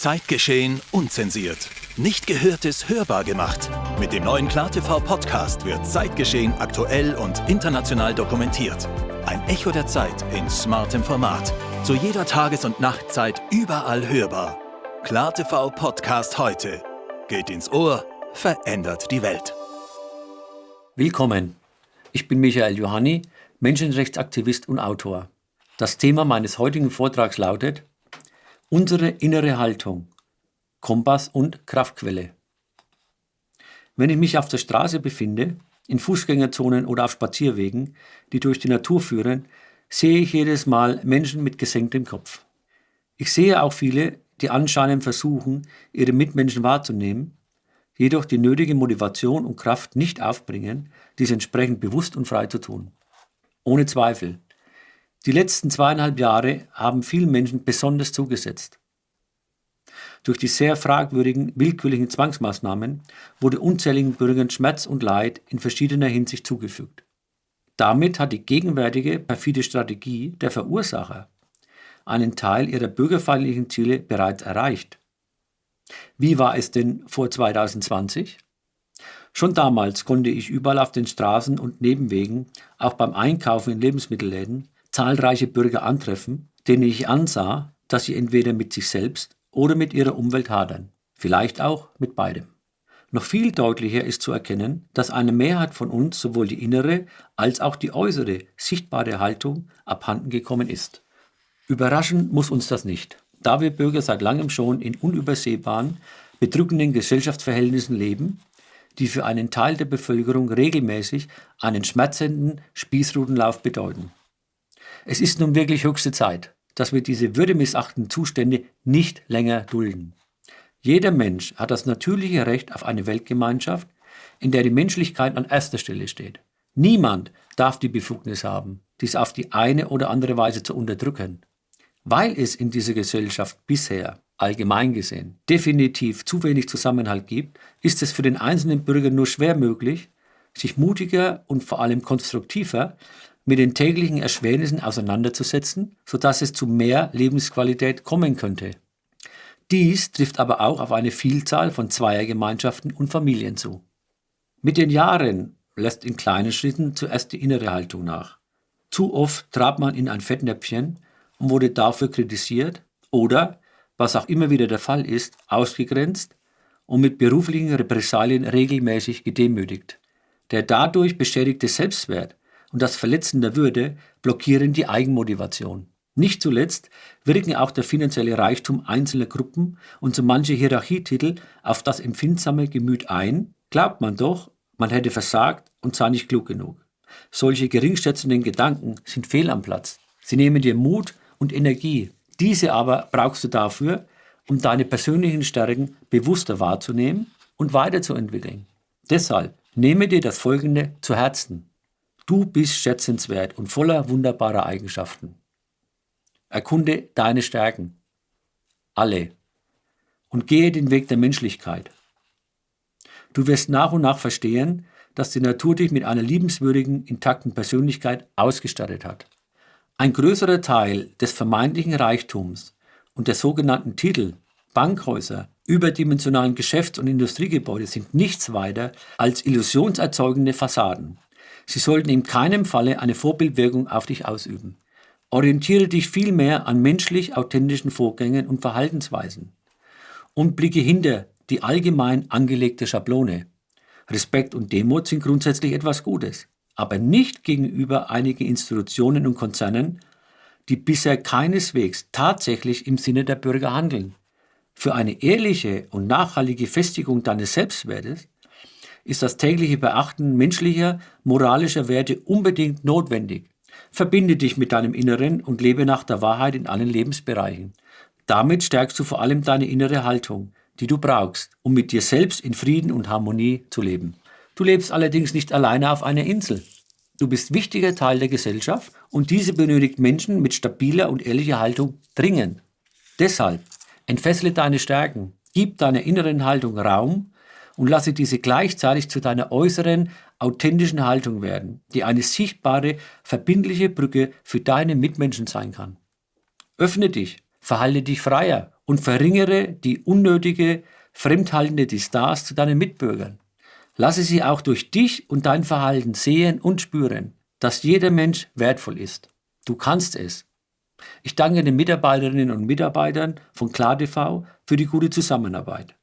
Zeitgeschehen unzensiert. Nicht Gehörtes hörbar gemacht. Mit dem neuen KlarTV Podcast wird Zeitgeschehen aktuell und international dokumentiert. Ein Echo der Zeit in smartem Format. Zu jeder Tages- und Nachtzeit überall hörbar. KlarTV Podcast heute. Geht ins Ohr, verändert die Welt. Willkommen. Ich bin Michael Johanni, Menschenrechtsaktivist und Autor. Das Thema meines heutigen Vortrags lautet Unsere innere Haltung, Kompass und Kraftquelle. Wenn ich mich auf der Straße befinde, in Fußgängerzonen oder auf Spazierwegen, die durch die Natur führen, sehe ich jedes Mal Menschen mit gesenktem Kopf. Ich sehe auch viele, die anscheinend versuchen, ihre Mitmenschen wahrzunehmen, jedoch die nötige Motivation und Kraft nicht aufbringen, dies entsprechend bewusst und frei zu tun. Ohne Zweifel, die letzten zweieinhalb Jahre haben vielen Menschen besonders zugesetzt. Durch die sehr fragwürdigen, willkürlichen Zwangsmaßnahmen wurde unzähligen Bürgern Schmerz und Leid in verschiedener Hinsicht zugefügt. Damit hat die gegenwärtige perfide Strategie der Verursacher einen Teil ihrer bürgerfeindlichen Ziele bereits erreicht. Wie war es denn vor 2020? Schon damals konnte ich überall auf den Straßen und Nebenwegen, auch beim Einkaufen in Lebensmittelläden, zahlreiche Bürger antreffen, denen ich ansah, dass sie entweder mit sich selbst oder mit ihrer Umwelt hadern, vielleicht auch mit beidem. Noch viel deutlicher ist zu erkennen, dass eine Mehrheit von uns sowohl die innere als auch die äußere sichtbare Haltung abhanden gekommen ist. Überraschen muss uns das nicht, da wir Bürger seit langem schon in unübersehbaren, bedrückenden Gesellschaftsverhältnissen leben, die für einen Teil der Bevölkerung regelmäßig einen schmerzenden Spießrutenlauf bedeuten. Es ist nun wirklich höchste Zeit, dass wir diese würdemissachtenden Zustände nicht länger dulden. Jeder Mensch hat das natürliche Recht auf eine Weltgemeinschaft, in der die Menschlichkeit an erster Stelle steht. Niemand darf die Befugnis haben, dies auf die eine oder andere Weise zu unterdrücken. Weil es in dieser Gesellschaft bisher, allgemein gesehen, definitiv zu wenig Zusammenhalt gibt, ist es für den einzelnen Bürger nur schwer möglich, sich mutiger und vor allem konstruktiver mit den täglichen Erschwernissen auseinanderzusetzen, sodass es zu mehr Lebensqualität kommen könnte. Dies trifft aber auch auf eine Vielzahl von Zweiergemeinschaften und Familien zu. Mit den Jahren lässt in kleinen Schritten zuerst die innere Haltung nach. Zu oft trat man in ein Fettnäpfchen und wurde dafür kritisiert oder, was auch immer wieder der Fall ist, ausgegrenzt und mit beruflichen Repressalien regelmäßig gedemütigt. Der dadurch beschädigte Selbstwert und das Verletzen der Würde blockieren die Eigenmotivation. Nicht zuletzt wirken auch der finanzielle Reichtum einzelner Gruppen und so manche Hierarchietitel auf das empfindsame Gemüt ein, glaubt man doch, man hätte versagt und sei nicht klug genug. Solche geringschätzenden Gedanken sind fehl am Platz. Sie nehmen dir Mut und Energie. Diese aber brauchst du dafür, um deine persönlichen Stärken bewusster wahrzunehmen und weiterzuentwickeln. Deshalb nehme dir das Folgende zu Herzen. Du bist schätzenswert und voller wunderbarer Eigenschaften. Erkunde deine Stärken. Alle. Und gehe den Weg der Menschlichkeit. Du wirst nach und nach verstehen, dass die Natur dich mit einer liebenswürdigen, intakten Persönlichkeit ausgestattet hat. Ein größerer Teil des vermeintlichen Reichtums und der sogenannten Titel, Bankhäuser, überdimensionalen Geschäfts- und Industriegebäude sind nichts weiter als illusionserzeugende Fassaden. Sie sollten in keinem Falle eine Vorbildwirkung auf dich ausüben. Orientiere dich vielmehr an menschlich authentischen Vorgängen und Verhaltensweisen und blicke hinter die allgemein angelegte Schablone. Respekt und Demut sind grundsätzlich etwas Gutes, aber nicht gegenüber einigen Institutionen und Konzernen, die bisher keineswegs tatsächlich im Sinne der Bürger handeln. Für eine ehrliche und nachhaltige Festigung deines Selbstwertes ist das tägliche Beachten menschlicher, moralischer Werte unbedingt notwendig. Verbinde dich mit deinem Inneren und lebe nach der Wahrheit in allen Lebensbereichen. Damit stärkst du vor allem deine innere Haltung, die du brauchst, um mit dir selbst in Frieden und Harmonie zu leben. Du lebst allerdings nicht alleine auf einer Insel. Du bist wichtiger Teil der Gesellschaft und diese benötigt Menschen mit stabiler und ehrlicher Haltung dringend. Deshalb entfessle deine Stärken, gib deiner inneren Haltung Raum und lasse diese gleichzeitig zu deiner äußeren, authentischen Haltung werden, die eine sichtbare, verbindliche Brücke für deine Mitmenschen sein kann. Öffne dich Verhalte dich freier und verringere die unnötige, fremdhaltende Distanz zu deinen Mitbürgern. Lasse sie auch durch dich und dein Verhalten sehen und spüren, dass jeder Mensch wertvoll ist. Du kannst es. Ich danke den Mitarbeiterinnen und Mitarbeitern von KlarTV für die gute Zusammenarbeit.